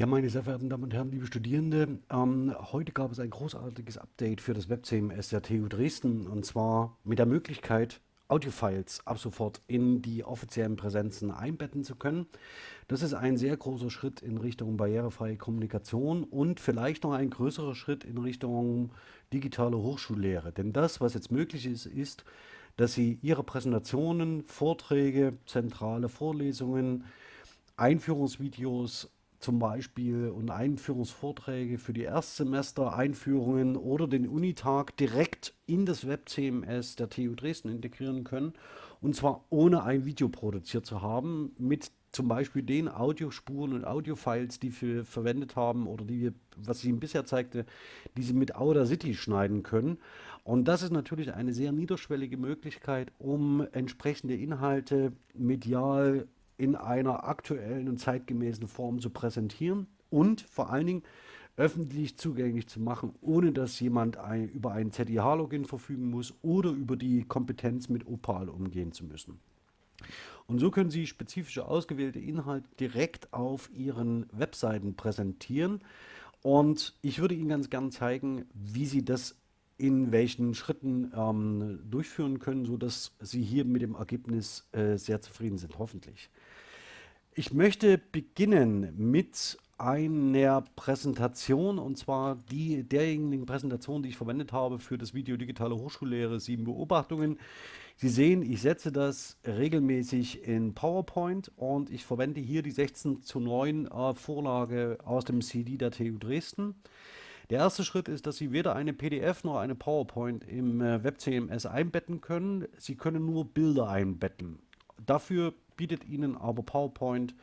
Ja, meine sehr verehrten Damen und Herren, liebe Studierende, ähm, heute gab es ein großartiges Update für das WebCMS der TU Dresden und zwar mit der Möglichkeit, Audiofiles ab sofort in die offiziellen Präsenzen einbetten zu können. Das ist ein sehr großer Schritt in Richtung barrierefreie Kommunikation und vielleicht noch ein größerer Schritt in Richtung digitale Hochschullehre. Denn das, was jetzt möglich ist, ist, dass Sie Ihre Präsentationen, Vorträge, zentrale Vorlesungen, Einführungsvideos zum Beispiel und Einführungsvorträge für die Erstsemester, Einführungen oder den Unitag direkt in das Web-CMS der TU Dresden integrieren können. Und zwar ohne ein Video produziert zu haben, mit zum Beispiel den Audiospuren und Audiofiles, die wir verwendet haben oder die wir, was ich Ihnen bisher zeigte, die Sie mit Audacity schneiden können. Und das ist natürlich eine sehr niederschwellige Möglichkeit, um entsprechende Inhalte medial in einer aktuellen und zeitgemäßen Form zu präsentieren und vor allen Dingen öffentlich zugänglich zu machen, ohne dass jemand ein, über ein ZIH-Login verfügen muss oder über die Kompetenz mit Opal umgehen zu müssen. Und so können Sie spezifische ausgewählte Inhalte direkt auf Ihren Webseiten präsentieren. Und ich würde Ihnen ganz gern zeigen, wie Sie das in welchen Schritten ähm, durchführen können, sodass Sie hier mit dem Ergebnis äh, sehr zufrieden sind, hoffentlich. Ich möchte beginnen mit einer Präsentation und zwar die derjenigen Präsentation, die ich verwendet habe für das Video Digitale Hochschullehre, sieben Beobachtungen. Sie sehen, ich setze das regelmäßig in PowerPoint und ich verwende hier die 16 zu 9 äh, Vorlage aus dem CD der TU Dresden. Der erste Schritt ist, dass Sie weder eine PDF noch eine PowerPoint im äh, WebCMS einbetten können. Sie können nur Bilder einbetten. Dafür bietet Ihnen aber PowerPoint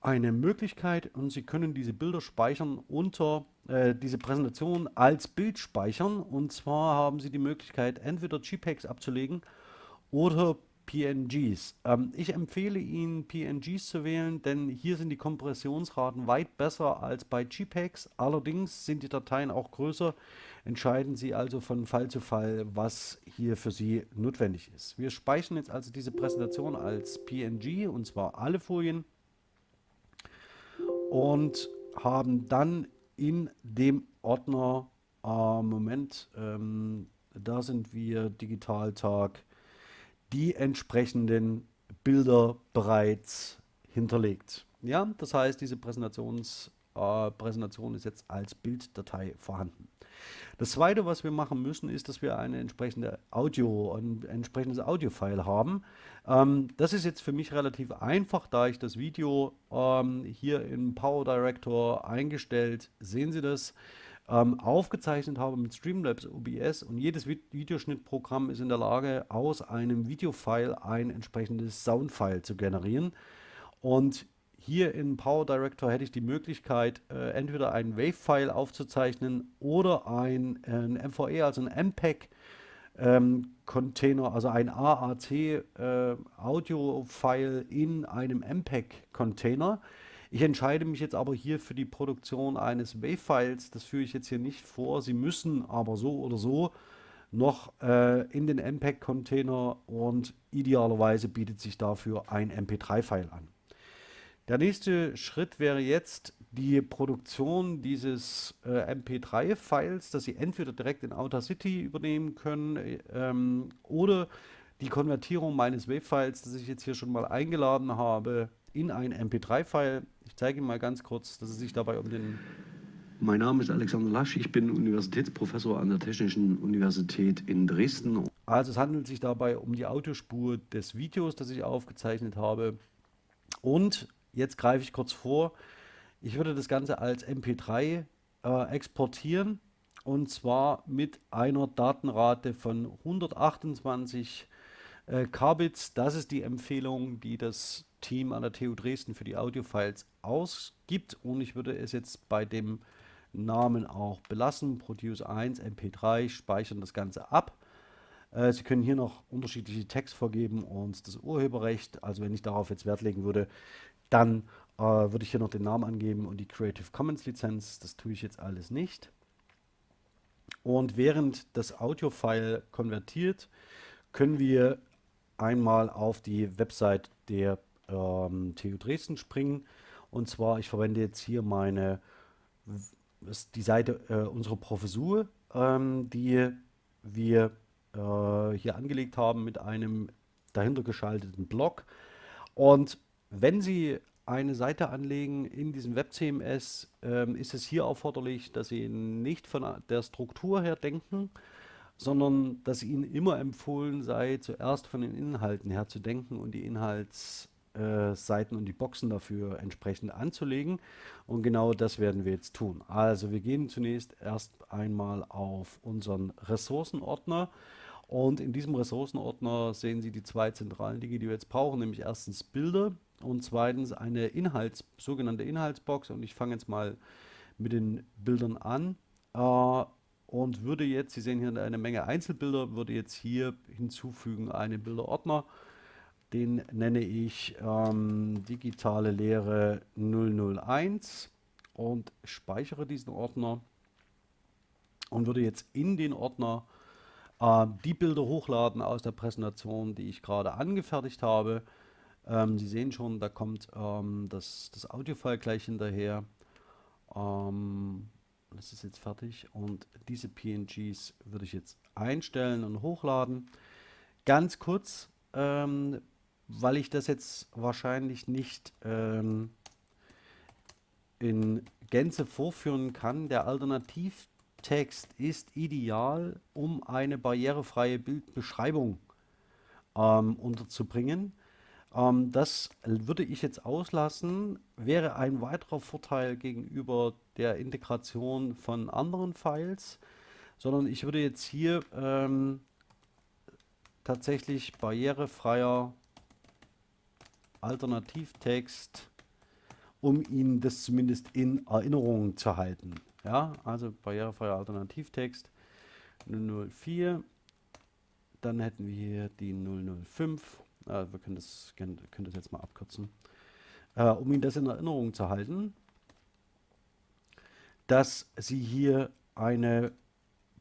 eine Möglichkeit und Sie können diese Bilder speichern unter äh, diese Präsentation als Bild speichern. Und zwar haben Sie die Möglichkeit, entweder JPEGs abzulegen oder PNGs. Ähm, ich empfehle Ihnen PNGs zu wählen, denn hier sind die Kompressionsraten weit besser als bei JPEGs. Allerdings sind die Dateien auch größer. Entscheiden Sie also von Fall zu Fall, was hier für Sie notwendig ist. Wir speichern jetzt also diese Präsentation als PNG und zwar alle Folien und haben dann in dem Ordner, äh, Moment, ähm, da sind wir Digitaltag die entsprechenden Bilder bereits hinterlegt. Ja, das heißt, diese Präsentations, äh, Präsentation ist jetzt als Bilddatei vorhanden. Das zweite, was wir machen müssen, ist, dass wir eine entsprechende Audio, ein entsprechendes Audio-File haben. Ähm, das ist jetzt für mich relativ einfach, da ich das Video ähm, hier im Power Director eingestellt, sehen Sie das, ähm, aufgezeichnet habe mit Streamlabs OBS und jedes Videoschnittprogramm ist in der Lage, aus einem Videofile ein entsprechendes Soundfile zu generieren. Und hier in Power Director hätte ich die Möglichkeit, äh, entweder ein Wave-File aufzuzeichnen oder ein, ein MVE, also ein MPEG, ähm, Container, also ein AAC äh, Audio-File in einem MPEG-Container. Ich entscheide mich jetzt aber hier für die Produktion eines WAV-Files. Das führe ich jetzt hier nicht vor. Sie müssen aber so oder so noch äh, in den MPEG-Container und idealerweise bietet sich dafür ein MP3-File an. Der nächste Schritt wäre jetzt die Produktion dieses äh, MP3-Files, dass Sie entweder direkt in Audacity übernehmen können ähm, oder die Konvertierung meines WAV-Files, das ich jetzt hier schon mal eingeladen habe, in ein MP3-File. Ich zeige Ihnen mal ganz kurz, dass es sich dabei um den... Mein Name ist Alexander Lasch, ich bin Universitätsprofessor an der Technischen Universität in Dresden. Also es handelt sich dabei um die Audiospur des Videos, das ich aufgezeichnet habe. Und jetzt greife ich kurz vor, ich würde das Ganze als MP3 äh, exportieren und zwar mit einer Datenrate von 128 äh, Kbits. Das ist die Empfehlung, die das Team an der TU Dresden für die Audiofiles ausgibt und ich würde es jetzt bei dem Namen auch belassen, Produce 1, MP3, speichern das Ganze ab. Äh, Sie können hier noch unterschiedliche Text vergeben und das Urheberrecht, also wenn ich darauf jetzt Wert legen würde, dann äh, würde ich hier noch den Namen angeben und die Creative Commons Lizenz, das tue ich jetzt alles nicht. Und während das Audio-File konvertiert, können wir einmal auf die Website der ähm, TU Dresden springen. Und zwar, ich verwende jetzt hier meine, die Seite äh, unserer Professur, ähm, die wir äh, hier angelegt haben mit einem dahinter geschalteten Blog. Und wenn Sie eine Seite anlegen in diesem WebCMS, ähm, ist es hier erforderlich, dass Sie nicht von der Struktur her denken, sondern dass Ihnen immer empfohlen sei, zuerst von den Inhalten her zu denken und die Inhaltsseiten äh, und die Boxen dafür entsprechend anzulegen. Und genau das werden wir jetzt tun. Also wir gehen zunächst erst einmal auf unseren Ressourcenordner. Und in diesem Ressourcenordner sehen Sie die zwei zentralen Dinge, die wir jetzt brauchen, nämlich erstens Bilder und zweitens eine Inhalts, sogenannte Inhaltsbox. Und ich fange jetzt mal mit den Bildern an äh, und würde jetzt, Sie sehen hier eine Menge Einzelbilder, würde jetzt hier hinzufügen einen Bilderordner. Den nenne ich ähm, digitale Lehre 001 und speichere diesen Ordner und würde jetzt in den Ordner äh, die Bilder hochladen aus der Präsentation, die ich gerade angefertigt habe. Ähm, Sie sehen schon, da kommt ähm, das, das Audiofile gleich hinterher. Ähm, das ist jetzt fertig und diese PNGs würde ich jetzt einstellen und hochladen. Ganz kurz, ähm, weil ich das jetzt wahrscheinlich nicht ähm, in Gänze vorführen kann, der Alternativ Text ist ideal, um eine barrierefreie Bildbeschreibung ähm, unterzubringen. Ähm, das würde ich jetzt auslassen, wäre ein weiterer Vorteil gegenüber der Integration von anderen Files, sondern ich würde jetzt hier ähm, tatsächlich barrierefreier Alternativtext, um Ihnen das zumindest in Erinnerung zu halten. Ja, also barrierefreier Alternativtext 004. Dann hätten wir hier die 005. Äh, wir können das, können, können das jetzt mal abkürzen. Äh, um Ihnen das in Erinnerung zu halten, dass Sie hier eine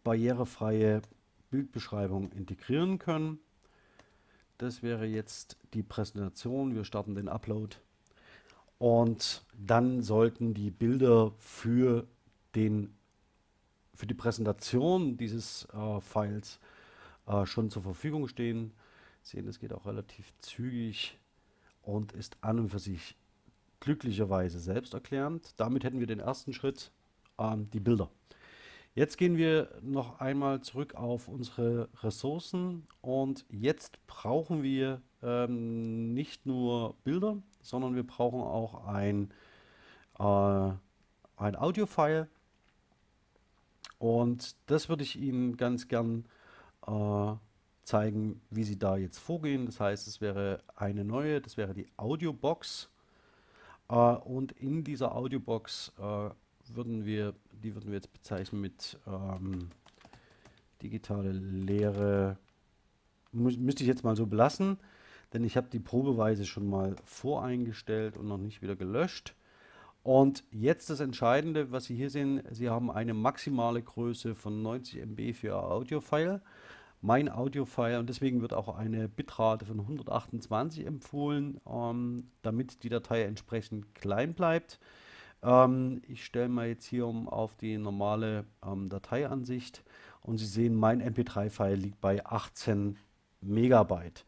barrierefreie Bildbeschreibung integrieren können. Das wäre jetzt die Präsentation. Wir starten den Upload. Und dann sollten die Bilder für den für die Präsentation dieses äh, Files äh, schon zur Verfügung stehen. Sehen, es geht auch relativ zügig und ist an und für sich glücklicherweise selbsterklärend. Damit hätten wir den ersten Schritt, ähm, die Bilder. Jetzt gehen wir noch einmal zurück auf unsere Ressourcen und jetzt brauchen wir ähm, nicht nur Bilder, sondern wir brauchen auch ein, äh, ein Audio-File und das würde ich Ihnen ganz gern äh, zeigen, wie Sie da jetzt vorgehen. Das heißt, es wäre eine neue, das wäre die Audiobox. Äh, und in dieser Audiobox äh, würden wir, die würden wir jetzt bezeichnen mit ähm, digitale Lehre. Muss, müsste ich jetzt mal so belassen, denn ich habe die probeweise schon mal voreingestellt und noch nicht wieder gelöscht. Und jetzt das Entscheidende, was Sie hier sehen, Sie haben eine maximale Größe von 90 MB für Ihr Audio-File. Mein Audio-File und deswegen wird auch eine Bitrate von 128 empfohlen, ähm, damit die Datei entsprechend klein bleibt. Ähm, ich stelle mal jetzt hier um auf die normale ähm, Dateiansicht und Sie sehen, mein MP3-File liegt bei 18 Megabyte.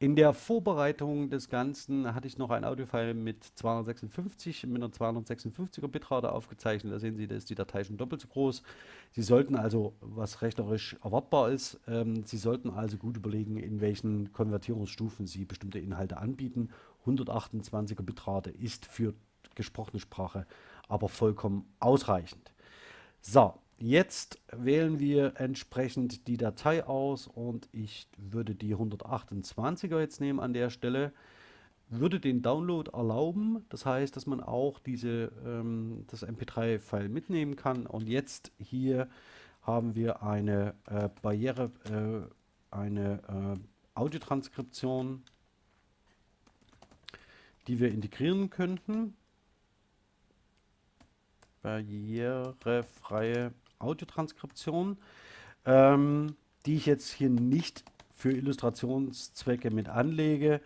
In der Vorbereitung des Ganzen hatte ich noch ein Audiofile mit 256, mit einer 256er Bitrate aufgezeichnet. Da sehen Sie, da ist die Datei schon doppelt so groß. Sie sollten also, was rechnerisch erwartbar ist, ähm, Sie sollten also gut überlegen, in welchen Konvertierungsstufen Sie bestimmte Inhalte anbieten. 128er Bitrate ist für gesprochene Sprache aber vollkommen ausreichend. So, Jetzt wählen wir entsprechend die Datei aus und ich würde die 128er jetzt nehmen an der Stelle, würde den Download erlauben, das heißt, dass man auch diese, ähm, das MP3-File mitnehmen kann und jetzt hier haben wir eine äh, Barriere, äh, eine äh, Audiotranskription, die wir integrieren könnten. Barrierefreie Audiotranskription, ähm, die ich jetzt hier nicht für Illustrationszwecke mit anlege,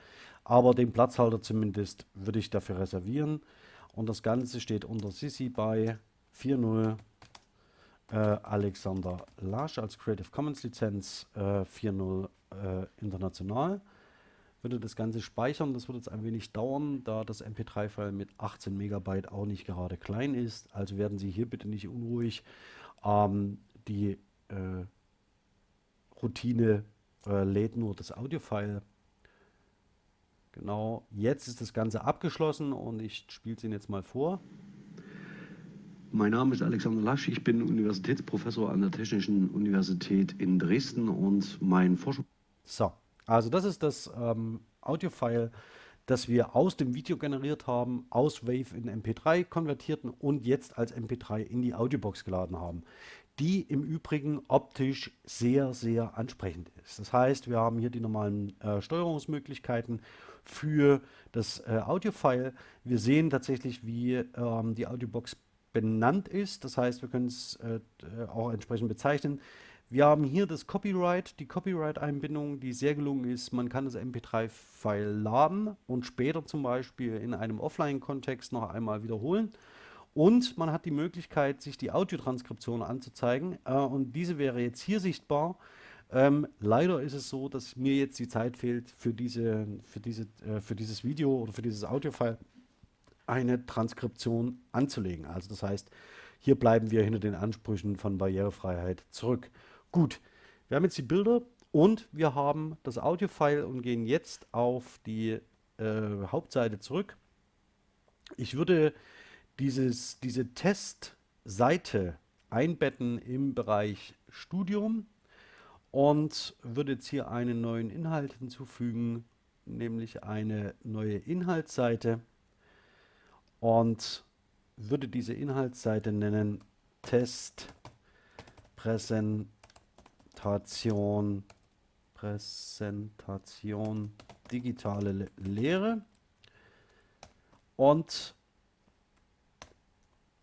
aber den Platzhalter zumindest würde ich dafür reservieren. Und das Ganze steht unter Sisi bei 4.0 äh, Alexander Lasch als Creative Commons Lizenz äh, 4.0 äh, international. Würde das Ganze speichern, das wird jetzt ein wenig dauern, da das MP3-File mit 18 Megabyte auch nicht gerade klein ist. Also werden Sie hier bitte nicht unruhig. Ähm, die äh, Routine äh, lädt nur das Audio-File. Genau, jetzt ist das Ganze abgeschlossen und ich spiele es Ihnen jetzt mal vor. Mein Name ist Alexander Lasch, ich bin Universitätsprofessor an der Technischen Universität in Dresden und mein Forschung... So, also das ist das ähm, Audio-File, das wir aus dem Video generiert haben, aus Wave in MP3 konvertierten und jetzt als MP3 in die Audiobox geladen haben die im Übrigen optisch sehr, sehr ansprechend ist. Das heißt, wir haben hier die normalen äh, Steuerungsmöglichkeiten für das äh, Audio-File. Wir sehen tatsächlich, wie ähm, die Audiobox benannt ist. Das heißt, wir können es äh, auch entsprechend bezeichnen. Wir haben hier das Copyright, die Copyright-Einbindung, die sehr gelungen ist. Man kann das MP3-File laden und später zum Beispiel in einem Offline-Kontext noch einmal wiederholen. Und man hat die Möglichkeit, sich die Audiotranskription anzuzeigen. Äh, und diese wäre jetzt hier sichtbar. Ähm, leider ist es so, dass mir jetzt die Zeit fehlt, für, diese, für, diese, äh, für dieses Video oder für dieses Audiofile eine Transkription anzulegen. Also das heißt, hier bleiben wir hinter den Ansprüchen von Barrierefreiheit zurück. Gut, wir haben jetzt die Bilder und wir haben das Audiofile und gehen jetzt auf die äh, Hauptseite zurück. Ich würde dieses, diese Testseite einbetten im Bereich Studium und würde jetzt hier einen neuen Inhalt hinzufügen, nämlich eine neue Inhaltsseite und würde diese Inhaltsseite nennen Test Präsentation Präsentation digitale Lehre und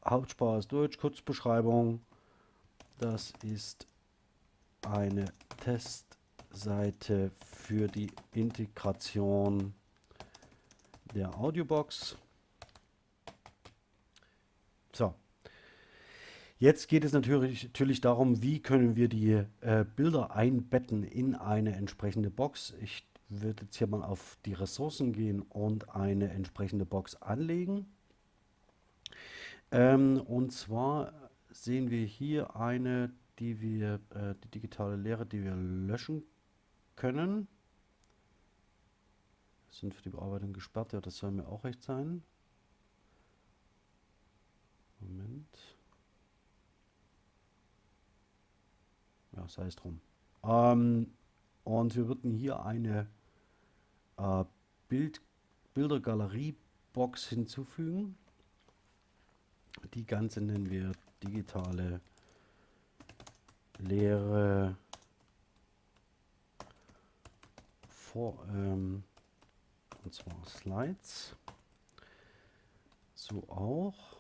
Hauptsprache ist Deutsch, Kurzbeschreibung. Das ist eine Testseite für die Integration der Audiobox. So. Jetzt geht es natürlich, natürlich darum, wie können wir die äh, Bilder einbetten in eine entsprechende Box. Ich würde jetzt hier mal auf die Ressourcen gehen und eine entsprechende Box anlegen. Ähm, und zwar sehen wir hier eine, die wir, äh, die digitale Lehre, die wir löschen können. Sind für die Bearbeitung gesperrt, ja, das soll mir auch recht sein. Moment. Ja, sei es drum. Ähm, und wir würden hier eine äh, Bild, Bildergalerie-Box hinzufügen. Die ganze nennen wir digitale Lehre vor, ähm, und zwar Slides. So auch.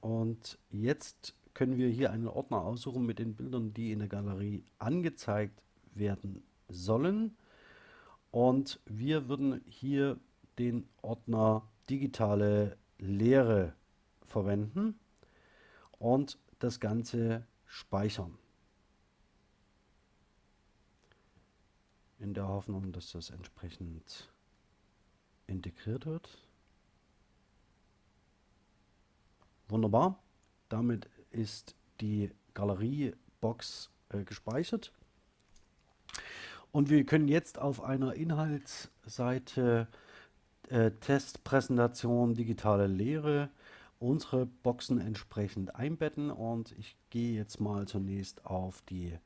Und jetzt können wir hier einen Ordner aussuchen mit den Bildern, die in der Galerie angezeigt werden sollen. Und wir würden hier den Ordner digitale Lehre verwenden und das Ganze speichern. In der Hoffnung, dass das entsprechend integriert wird. Wunderbar. Damit ist die Galeriebox äh, gespeichert. Und wir können jetzt auf einer Inhaltsseite äh, Testpräsentation digitale Lehre unsere Boxen entsprechend einbetten und ich gehe jetzt mal zunächst auf die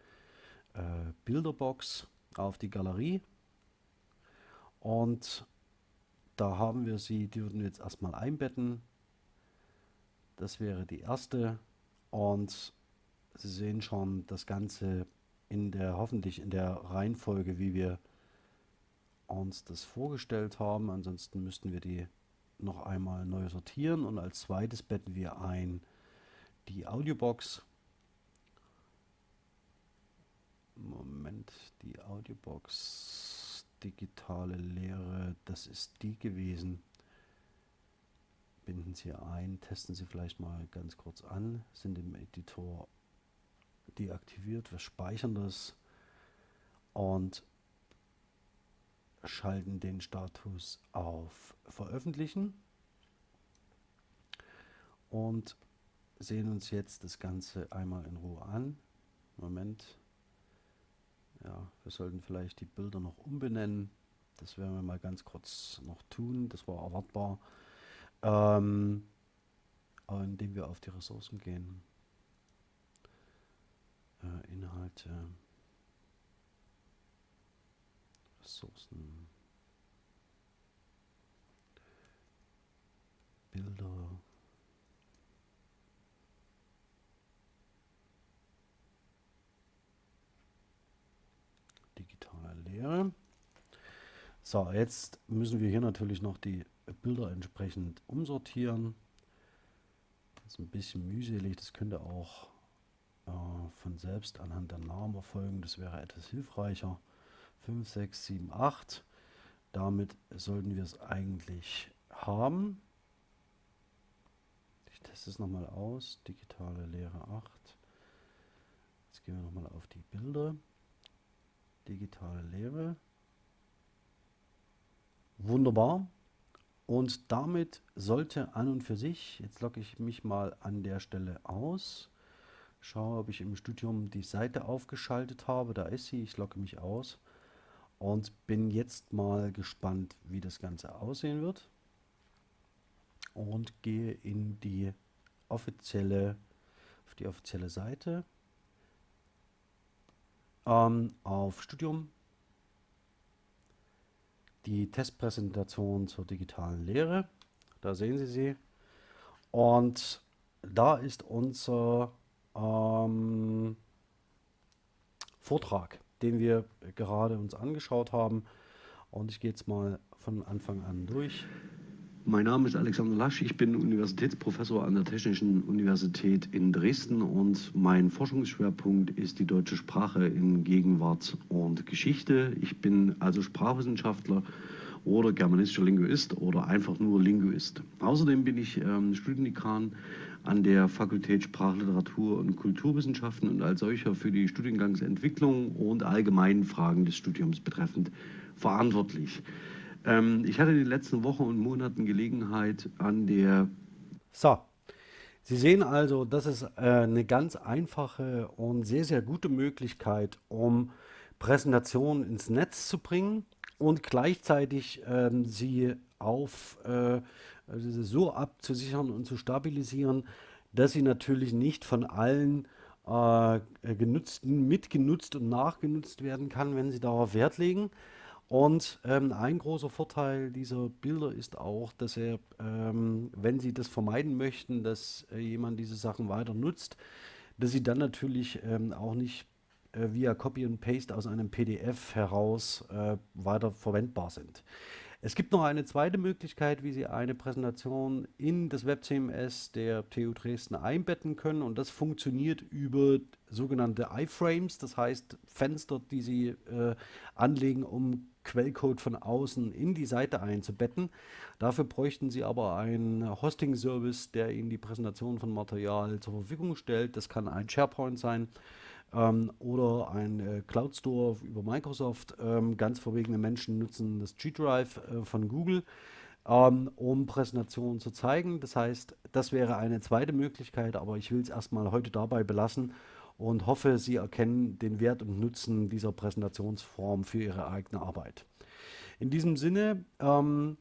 äh, Bilderbox, auf die Galerie und da haben wir sie, die würden wir jetzt erstmal einbetten. Das wäre die erste und Sie sehen schon das Ganze in der hoffentlich in der Reihenfolge, wie wir uns das vorgestellt haben. Ansonsten müssten wir die noch einmal neu sortieren und als zweites betten wir ein die Audiobox. Moment, die Audiobox digitale Lehre, das ist die gewesen, blenden Sie ein, testen Sie vielleicht mal ganz kurz an, sind im Editor deaktiviert, wir speichern das und schalten den Status auf Veröffentlichen und sehen uns jetzt das Ganze einmal in Ruhe an. Moment. Ja, wir sollten vielleicht die Bilder noch umbenennen. Das werden wir mal ganz kurz noch tun. Das war erwartbar. Ähm, indem wir auf die Ressourcen gehen. Äh, Inhalte. Ressourcen. Bilder. Digitale Lehre. So, jetzt müssen wir hier natürlich noch die Bilder entsprechend umsortieren. Das ist ein bisschen mühselig, das könnte auch äh, von selbst anhand der Namen erfolgen, das wäre etwas hilfreicher. 5, 6, 7, 8. Damit sollten wir es eigentlich haben. Ich teste es nochmal aus. Digitale Lehre 8. Jetzt gehen wir nochmal auf die Bilder. Digitale Lehre. Wunderbar. Und damit sollte an und für sich, jetzt logge ich mich mal an der Stelle aus, schaue, ob ich im Studium die Seite aufgeschaltet habe, da ist sie, ich logge mich aus und bin jetzt mal gespannt, wie das Ganze aussehen wird und gehe in die offizielle, auf die offizielle Seite, ähm, auf Studium, die Testpräsentation zur digitalen Lehre. Da sehen Sie sie. Und da ist unser ähm, Vortrag, den wir gerade uns angeschaut haben. Und ich gehe jetzt mal von Anfang an durch. Mein Name ist Alexander Lasch, ich bin Universitätsprofessor an der Technischen Universität in Dresden und mein Forschungsschwerpunkt ist die deutsche Sprache in Gegenwart und Geschichte. Ich bin also Sprachwissenschaftler oder germanistischer Linguist oder einfach nur Linguist. Außerdem bin ich ähm, Studiendekan an der Fakultät Sprachliteratur und Kulturwissenschaften und als solcher für die Studiengangsentwicklung und allgemeinen Fragen des Studiums betreffend verantwortlich. Ähm, ich hatte in den letzten Wochen und Monaten Gelegenheit an der... So, Sie sehen also, das ist äh, eine ganz einfache und sehr, sehr gute Möglichkeit, um Präsentationen ins Netz zu bringen und gleichzeitig ähm, sie auf äh, also so abzusichern und zu stabilisieren, dass sie natürlich nicht von allen äh, genutzten, mitgenutzt und nachgenutzt werden kann, wenn sie darauf Wert legen. Und ähm, ein großer Vorteil dieser Bilder ist auch, dass er, ähm, wenn Sie das vermeiden möchten, dass äh, jemand diese Sachen weiter nutzt, dass sie dann natürlich ähm, auch nicht äh, via Copy and Paste aus einem PDF heraus äh, weiter verwendbar sind. Es gibt noch eine zweite Möglichkeit, wie Sie eine Präsentation in das WebCMS der TU Dresden einbetten können und das funktioniert über sogenannte iFrames, das heißt Fenster, die Sie äh, anlegen, um Quellcode von außen in die Seite einzubetten. Dafür bräuchten Sie aber einen Hosting-Service, der Ihnen die Präsentation von Material zur Verfügung stellt. Das kann ein SharePoint sein ähm, oder ein äh, Cloud Store über Microsoft. Ähm, ganz verwegene Menschen nutzen das G-Drive äh, von Google, ähm, um Präsentationen zu zeigen. Das heißt, das wäre eine zweite Möglichkeit, aber ich will es erstmal heute dabei belassen und hoffe, Sie erkennen den Wert und Nutzen dieser Präsentationsform für Ihre eigene Arbeit. In diesem Sinne ähm,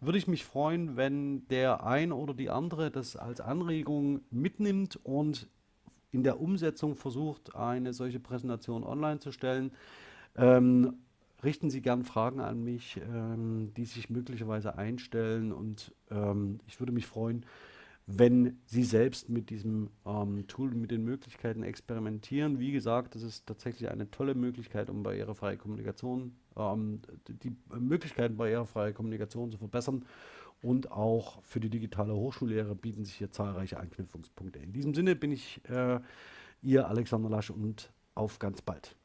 würde ich mich freuen, wenn der ein oder die andere das als Anregung mitnimmt und in der Umsetzung versucht, eine solche Präsentation online zu stellen. Ähm, richten Sie gern Fragen an mich, ähm, die sich möglicherweise einstellen und ähm, ich würde mich freuen, wenn Sie selbst mit diesem ähm, Tool, mit den Möglichkeiten experimentieren. Wie gesagt, das ist tatsächlich eine tolle Möglichkeit, um barrierefreie Kommunikation, ähm, die Möglichkeiten barrierefreie Kommunikation zu verbessern und auch für die digitale Hochschullehre bieten sich hier zahlreiche Anknüpfungspunkte. In diesem Sinne bin ich äh, Ihr Alexander Lasch und auf ganz bald.